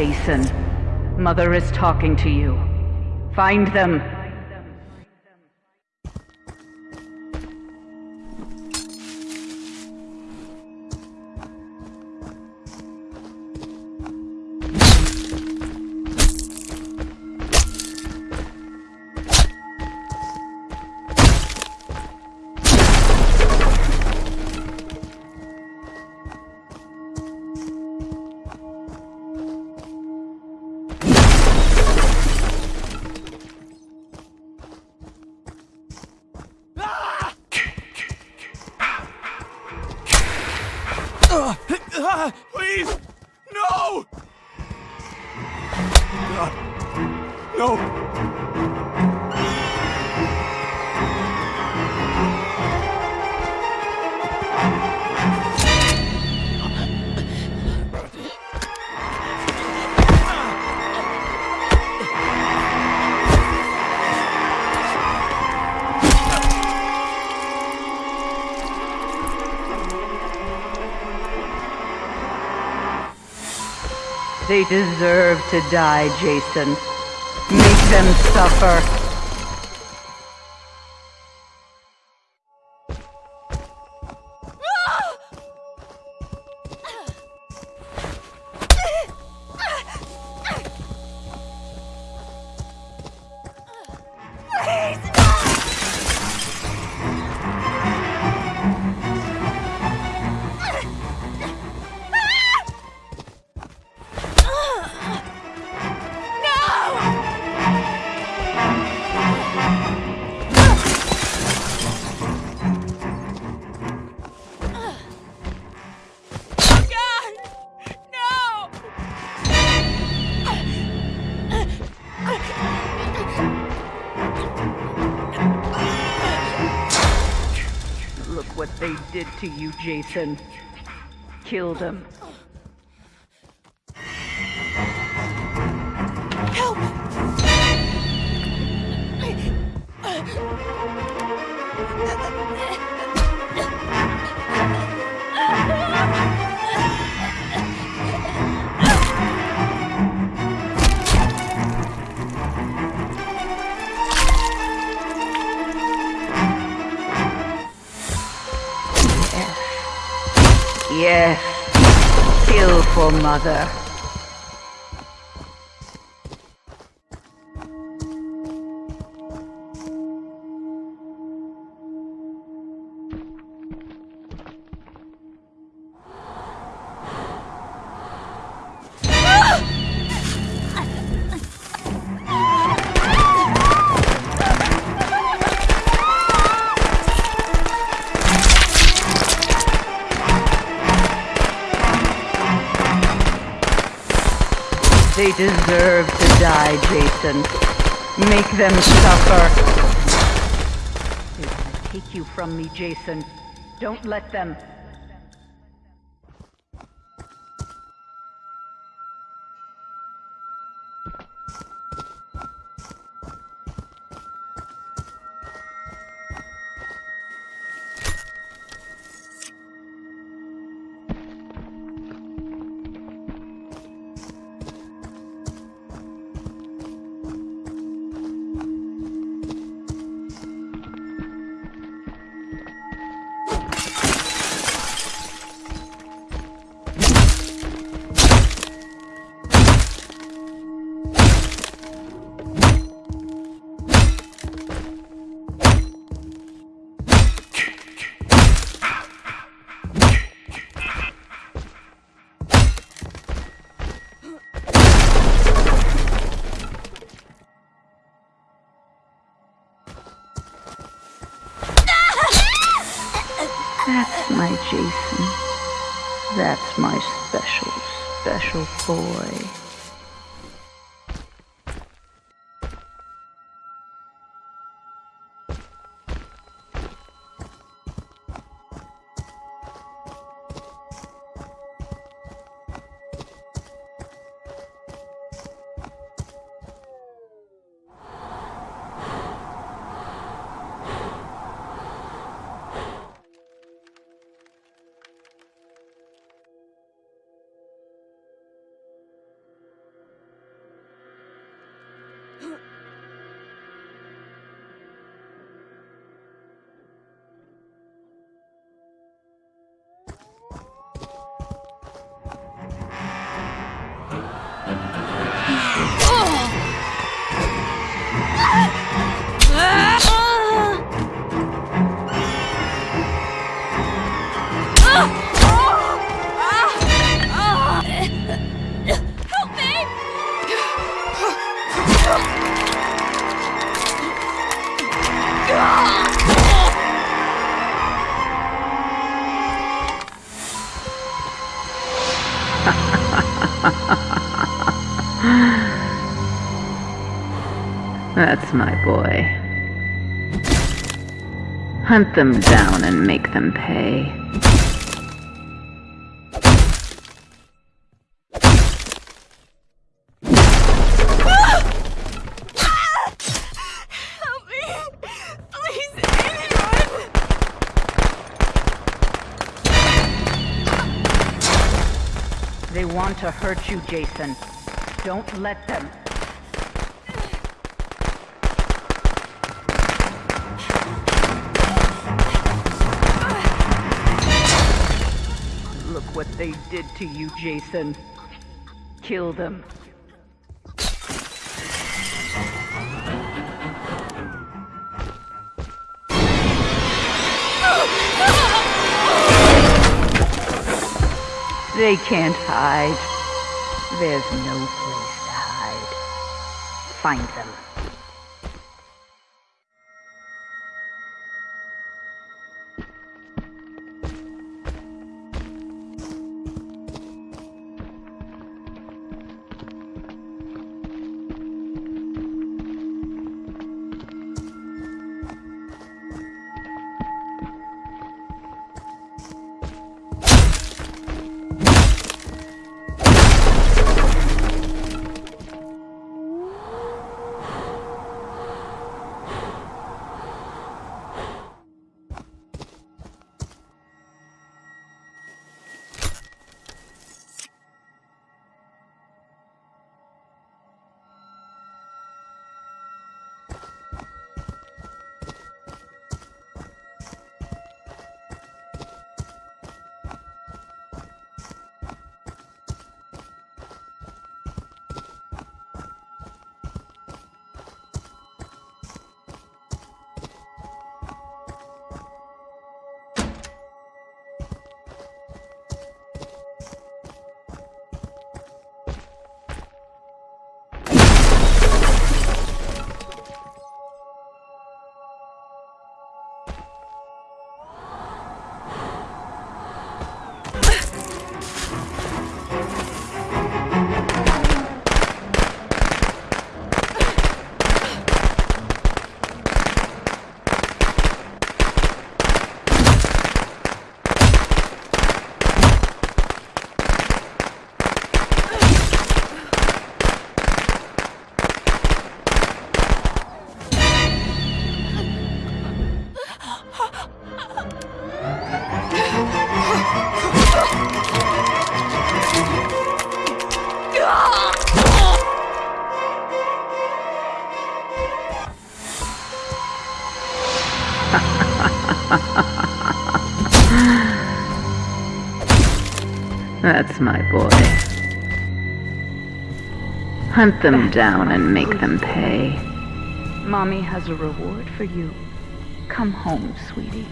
Jason, Mother is talking to you. Find them. No! They deserve to die, Jason. Them suffer. What they did to you, Jason. Killed him. Yes. For Mother. They deserve to die, Jason. Make them suffer. They want to take you from me, Jason. Don't let them. My special, special boy. That's my boy. Hunt them down and make them pay. Want to hurt you, Jason. Don't let them. Look what they did to you, Jason. Kill them. They can't hide. There's no place to hide. Find them. That's my boy. Hunt them down and make them pay. Mommy has a reward for you. Come home, sweetie.